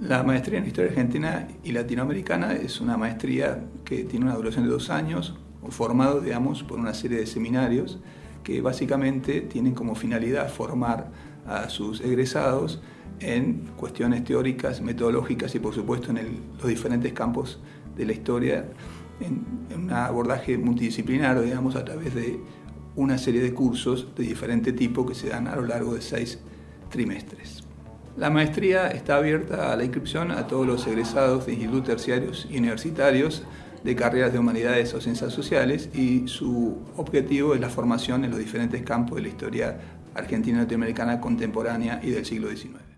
La maestría en Historia Argentina y Latinoamericana es una maestría que tiene una duración de dos años, formado, digamos, por una serie de seminarios que básicamente tienen como finalidad formar a sus egresados en cuestiones teóricas, metodológicas y por supuesto en los diferentes campos de la historia en, en, un abordaje multidisciplinario, digamos, a través de una serie de cursos de diferente tipo que se dan a lo largo de seis trimestres. La maestría está abierta a la inscripción a todos los egresados de institutos terciarios y universitarios de carreras de humanidades o ciencias sociales y su objetivo es la formación en los diferentes campos de la historia argentina latinoamericana contemporánea y del siglo XIX.